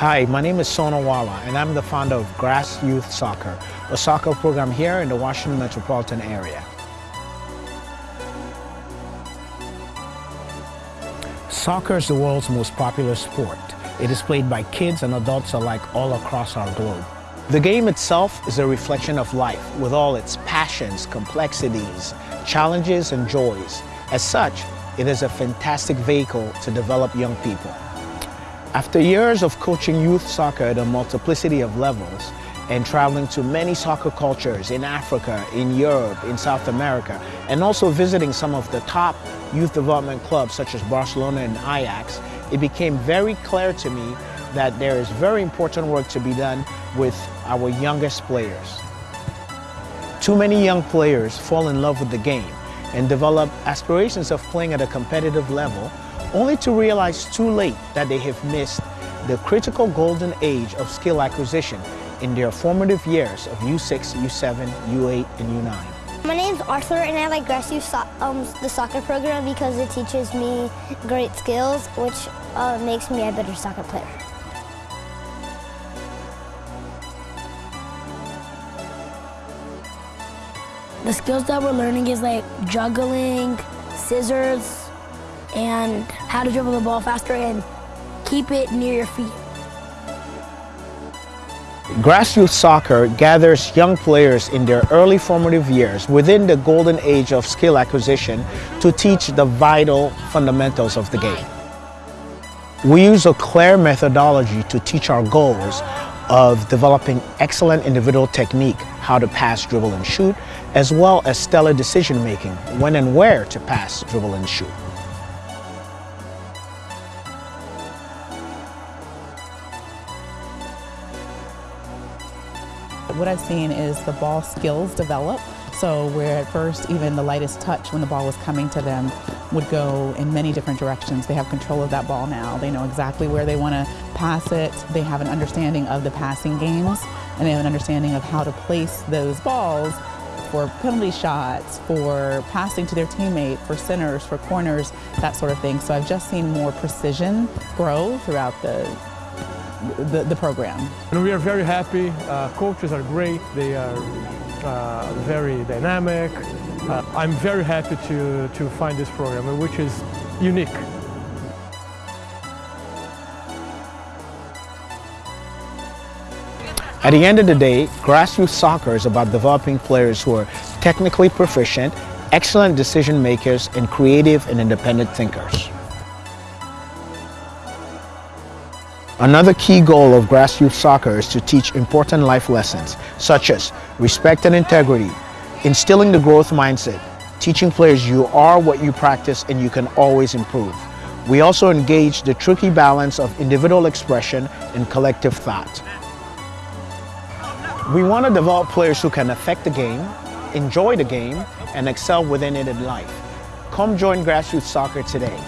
Hi, my name is Sona Wala and I'm the founder of Grassroots Soccer, a soccer program here in the Washington metropolitan area. Soccer is the world's most popular sport. It is played by kids and adults alike all across our globe. The game itself is a reflection of life with all its passions, complexities, challenges and joys. As such, it is a fantastic vehicle to develop young people. After years of coaching youth soccer at a multiplicity of levels and traveling to many soccer cultures in Africa, in Europe, in South America, and also visiting some of the top youth development clubs such as Barcelona and Ajax, it became very clear to me that there is very important work to be done with our youngest players. Too many young players fall in love with the game and develop aspirations of playing at a competitive level only to realize too late that they have missed the critical golden age of skill acquisition in their formative years of U6, U7, U8, and U9. My name's Arthur and I like Grass so um, the soccer program because it teaches me great skills which uh, makes me a better soccer player. The skills that we're learning is like juggling, scissors, and how to dribble the ball faster and keep it near your feet. Grassroots soccer gathers young players in their early formative years within the golden age of skill acquisition to teach the vital fundamentals of the game. We use a clear methodology to teach our goals of developing excellent individual technique, how to pass, dribble, and shoot, as well as stellar decision making, when and where to pass, dribble, and shoot. What I've seen is the ball skills develop. So where at first even the lightest touch when the ball was coming to them would go in many different directions. They have control of that ball now. They know exactly where they want to pass it. They have an understanding of the passing games and they have an understanding of how to place those balls for penalty shots, for passing to their teammate, for centers, for corners, that sort of thing. So I've just seen more precision grow throughout the the, the program. And we are very happy. Uh, coaches are great. They are uh, very dynamic. Uh, I'm very happy to, to find this program, which is unique. At the end of the day, grassroots soccer is about developing players who are technically proficient, excellent decision makers, and creative and independent thinkers. Another key goal of grassroots soccer is to teach important life lessons, such as respect and integrity, instilling the growth mindset, teaching players you are what you practice and you can always improve. We also engage the tricky balance of individual expression and collective thought. We want to develop players who can affect the game, enjoy the game, and excel within it in life. Come join grassroots soccer today.